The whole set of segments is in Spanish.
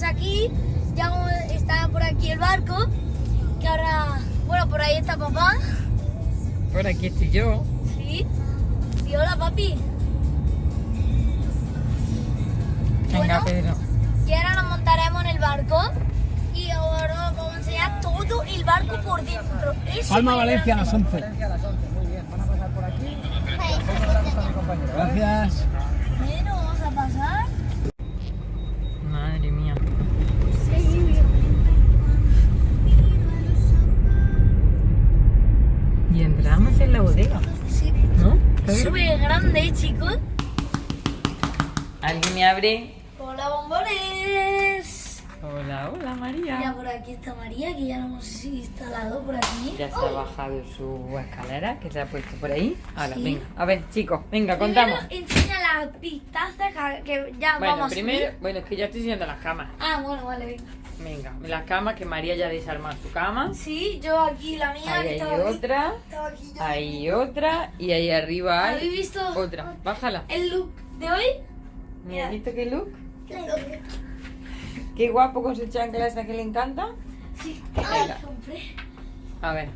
estamos aquí, ya está por aquí el barco, que ahora, bueno, por ahí está papá. Por aquí estoy yo. Sí. Y hola, papi. Venga, Bueno. Pedro. Y ahora nos montaremos en el barco y ahora os vamos a enseñar todo el barco por dentro. Es Palma Valencia a las grande. 11. Valencia a las 11, muy bien. Van a pasar por aquí. Gracias. Chicos. ¿Alguien me abre? Hola, bombones. Hola, hola Mira, María. por aquí está María, que ya lo hemos instalado por aquí. Ya se ha bajado su escalera, que se ha puesto por ahí. Ahora, Sí. venga. A ver, chicos, venga, Primero contamos. enseña las pistazas que- ya Bueno, vamos a primero, subir. bueno, es que ya estoy siguiendo las camas. Ah, bueno, vale, venga. Venga, las camas, que María ya ha desarmado su cama. Sí, yo aquí, la mía, Ahí que hay estaba aquí. otra. Estaba aquí yo. Hay otra. Y ahí arriba hay ¿Habéis visto otra. Bájala. el look de hoy? Mira, ¿has visto qué look? Qué guapo con su chancla que le encanta. Sí, ay, compré. A ver.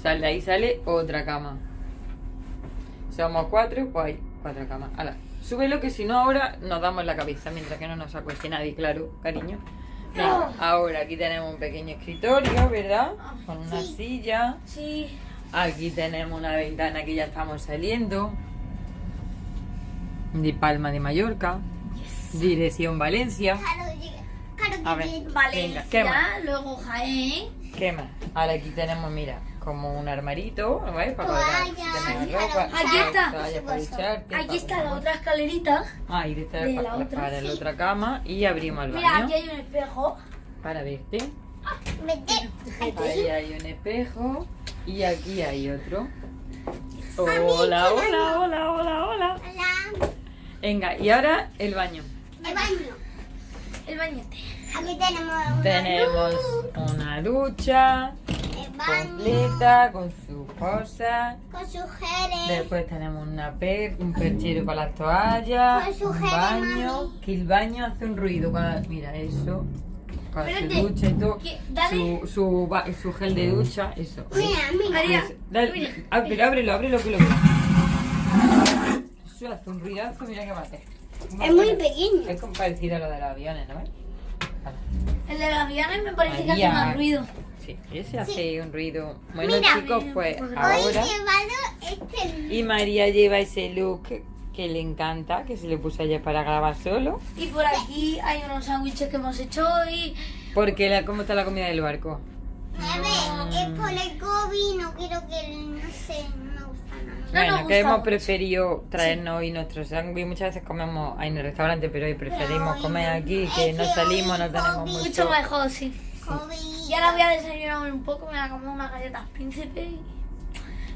Sale, ahí sale otra cama. Somos cuatro, pues hay cuatro camas. Hala, súbelo que si no ahora nos damos la cabeza mientras que no nos acueste nadie, claro, cariño. Venga, ahora aquí tenemos un pequeño escritorio, ¿verdad? Con una silla. Sí. Aquí tenemos una ventana que ya estamos saliendo. De Palma de Mallorca. Dirección Valencia. A ver, Valencia, venga, ¿qué más? luego Jaén. ¿Qué más? Ahora aquí tenemos, mira, como un armarito, ¿ves? Para si tenemos ropa. Aquí está. para Aquí para- está la otra escalerita. Ah, y de esta de para, la otra, para la sí. otra cama y abrimos el Mira, baño aquí hay un espejo. para verte. Ahí hay un espejo y aquí hay otro. Hola, hola, hola, hola, hola. Venga, y ahora el baño. El baño. El bañete. Aquí tenemos una Tenemos luz, una ducha baño completa con sus cosas. con sus geles. Después tenemos una per, un perchero para las toallas, Con su un baño, mami. que el baño hace un ruido cuando, mira eso, su Espérate, ducha y todo, que- su, su, su gel de ducha, eso. Mira, mira. Eso. Dale, mira. ábrelo, ábrelo, ábrelo que lo veo. Eso hace un ruidazo, mira que mate. Es muy pequeño. Es como parecido a lo de los aviones, ¿no ves? El de los aviones me parece que María. hace más ruido. Sí, ese hace un ruido. Bueno Mira, chicos, pues Hoy he ahora... llevado este Y María lleva ese look que le encanta, que se le puso ayer para grabar solo. Y por aquí hay unos sándwiches que hemos hecho hoy. Porque la, ¿cómo está la comida del barco? A ver, es por el COVID, no quiero que, no sé, no me gusta nada. No bueno, que hemos mucho. preferido traernos hoy nuestro sándwich. Muchas veces comemos ahí en el restaurante, pero hoy preferimos comer aquí, que no salimos, no tenemos Mucho mucho. mejor, sí. Y ahora voy a desayunar un poco, me voy a comer unas galletas príncipe y...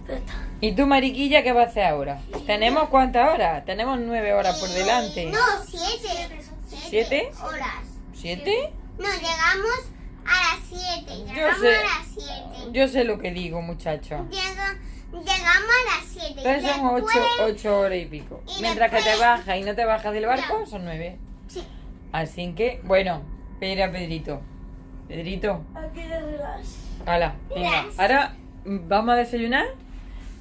Pero está. ¿Y tú, Mariquilla, qué vas a hacer ahora? ¿Tenemos cuántas horas? Tenemos nueve horas por delante. No, siete. ¿Siete? horas. ¿Siete? No, llegamos a las siete. Yo Llegamos sé. a las siete. Yo sé lo que digo, muchacho. Llega- llegamos a las siete. Entonces son ocho, ocho horas y pico. Y Mientras que te bajas y no te bajas del barco, son nueve. Sí. Así que, bueno, espera, Pedrito. Pedrito, Aquí de relax. hala, venga. Ahora mm, vamos a desayunar.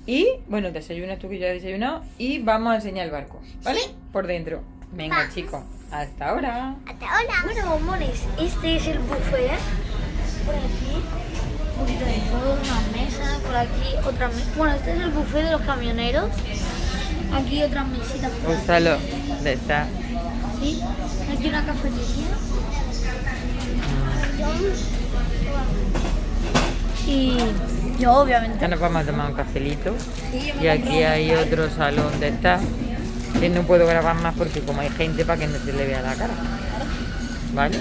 Y, bueno, desayunas tú que ya has desayunado. Y vamos a enseñar el barco, ¿vale? Sí. Por dentro. Venga, Vamos. chicos. Hasta ahora. Hasta ahora. Bueno, bombones, este es el buffet. Por aquí, un poquito de todo, una mesa, por aquí otra mesa. Bueno, este es el buffet de los camioneros. Aquí otras mesitas. Úsalo. De esta. Sí. Aquí una cafetería. Y yo, obviamente. Ya nos vamos a tomar un cafelito. Sí, Y aquí hay otro salón de estar. Que no puedo grabar más porque como hay gente para que no se le vea la cara. ¿Vale?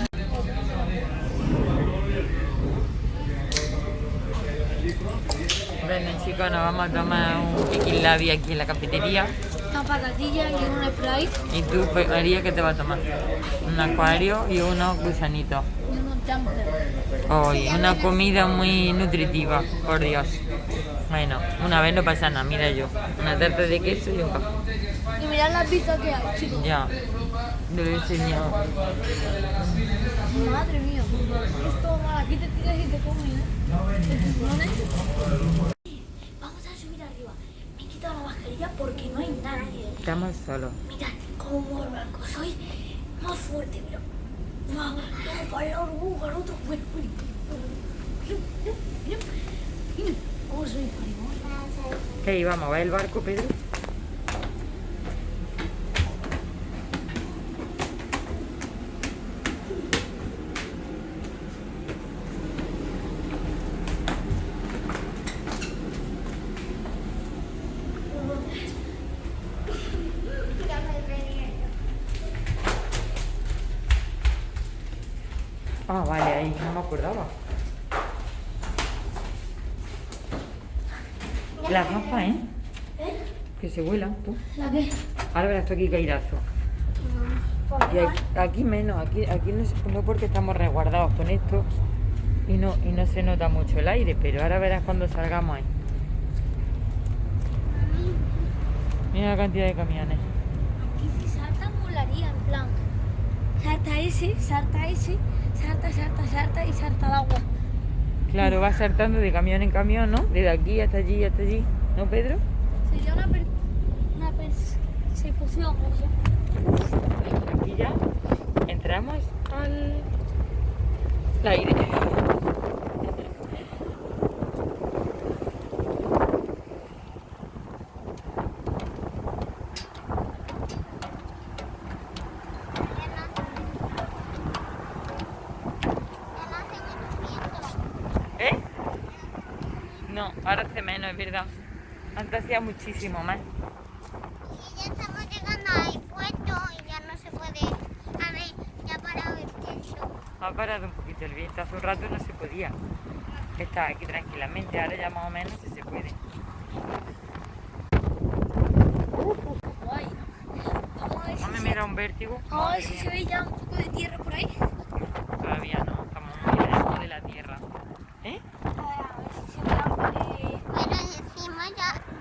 Bueno chicos, nos vamos a tomar un piquilabi aquí en la cafetería. Una patatilla y un Sprite Y tú, María, ¿qué te vas a tomar? Un acuario y unos gusanitos. Una comida muy nutritiva, por Dios. Bueno, una vez no pasa nada, mira yo. Una tarta de queso y un café. Y mirad las vistas que hay, chicos. Ya. Lo he enseñado. Madre mía. Esto mal, aquí te tiras y te comes, ¿eh? Vamos a subir arriba. Me he quitado la mascarilla porque no hay nadie. Estamos solos. Mirad cómo el barco soy más fuerte, mira. ¿Qué ahí vamos? ¿Va el barco, Pedro? Ah, vale, ahí no me acordaba. Las gafas, ¿eh? Que se vuelan, tú. ¿La qué? Ahora verás tú aquí caírazo. Y aquí, aquí menos, aquí, aquí no, no porque estamos resguardados con esto y no, y no se nota mucho el aire, pero ahora verás cuando salgamos ahí. Mira la cantidad de camiones. Aquí si salta molaría, en plan. Salta ese, salta ese, salta, salta, salta y salta al agua. Claro, va saltando de camión en camión, ¿no? Desde aquí hasta allí hasta allí. ¿No, Pedro? Sería una, per una persecución, ¿no? Aquí ya entramos al al aire. ¿Eh? No, ahora hace menos, es verdad. Antes hacía muchísimo más. Y ya estamos llegando al puerto y ya no se puede. A ver, ya ha parado el viento. Ha parado un poquito el viento, hace un rato no se podía. Estaba aquí tranquilamente, ahora ya más o menos sí se puede. No me mira un vértigo. vamos a ver Madre si se ve ya un poco de tierra por ahí. Todavía no, estamos muy lejos de la tierra. ¿Eh? A ver, a ver si se ve algo de... Pero decimos ya que ya mismo tenemos. viento, chicos! Hay una llave.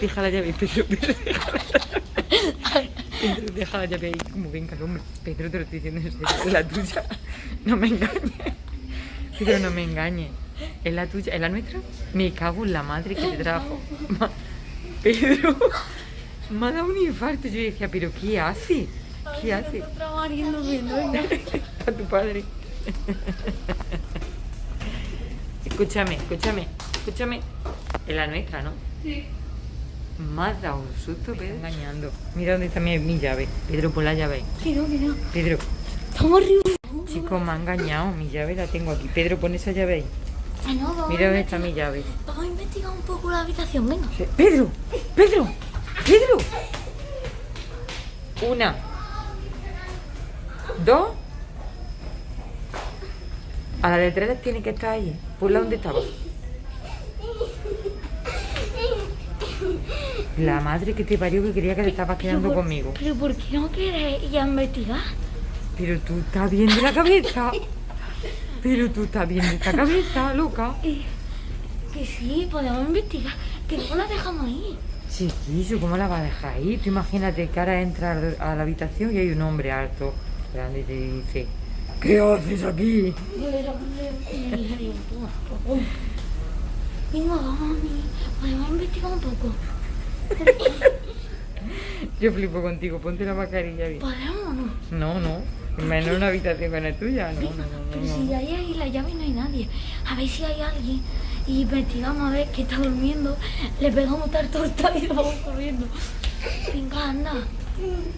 Deja la llave, Pedro, Pedro, deja la llave. Pedro, deja la llave ahí. Como venga el hombre. Pedro, te lo estoy diciendo en serio. Es la tuya. No me engañes. Pedro, no me engañes. ¿Es la tuya? ¿Es la nuestra? Me cago en la madre que te trajo. Ma- Pedro, me ha dado un infarto. Yo decía, ¿pero qué hace? ¿Qué hace? A tu padre. Escúchame, escúchame, escúchame. Es la nuestra, ¿no? Sí. Me has dado un susto, Pedro. Engañando. Mira dónde está mi, mi llave. Pedro, pon la llave. Que no, que no. Pedro, Estamos arriba. chico, me ha engañado. Mi llave la tengo aquí. Pedro, pon esa llave ahí. Ah, no, vamos Mira dónde está mi llave. Vamos a investigar un poco la habitación, venga. Pedro, Pedro, Pedro. Una. Dos. A la de tres tiene que estar ahí. Ponla donde estaba. La madre que te parió que quería que te estabas quedando por- conmigo. Pero ¿por qué no quieres ir a investigar? Pero tú estás bien de la cabeza. Pero tú estás bien de esta cabeza, loca. Eh, que sí, podemos investigar. Que no la dejamos ahí. Chiquillo, ¿cómo la vas a dejar ahí? Tú imagínate que ahora entras a la habitación y hay un hombre alto, grande y te dice, ¿qué haces aquí? Venga, vamos, podemos investigar un poco. Yo flipo contigo, ponte la mascarilla bien. ¿Podemos o no? No, no, menos una habitación con la tuya, no, no, no, Pero no, si no. hay ahí la llave y no hay nadie. A ver si hay alguien. Y investigamos a ver que está durmiendo. Le pegamos tal torta y vamos corriendo. Venga, anda.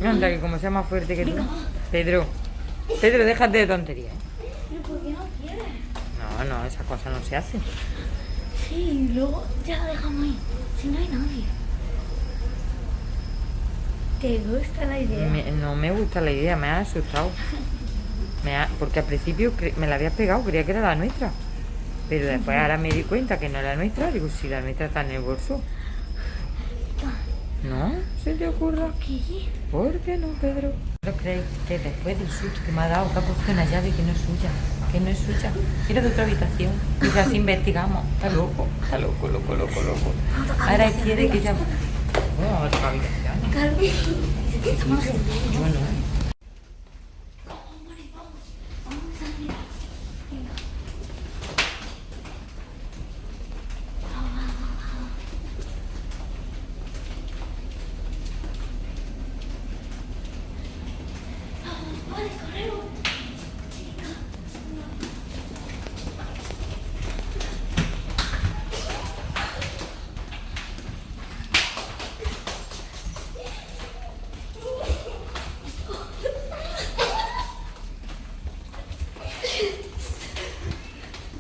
Anda, que como sea más fuerte que tú. Pedro, Pedro, déjate de tonterías. ¿Pero por qué no quieres? No, no, esas cosas no se hacen. Sí, luego ya la dejamos ahí. Si no hay nadie. ¿Te gusta la idea? Me- no me gusta la idea, me ha asustado. Me ha- porque al principio me la habías pegado, creía que era la nuestra. Pero después ahora me di cuenta que no era la nuestra. Digo, si la nuestra está en el bolso. ¿No? ¿Se te ocurra? ¿Qué? ¿Por qué no, Pedro? ¿No creéis que después del susto que me ha dado, que ha puesto una llave que no es suya? Que no es suya. Era de otra habitación. Y así investigamos. Está loco. Está loco, loco, loco, loco. Ahora quiere que ella... Bueno, a otra habitación. Estamos haciendo. Yo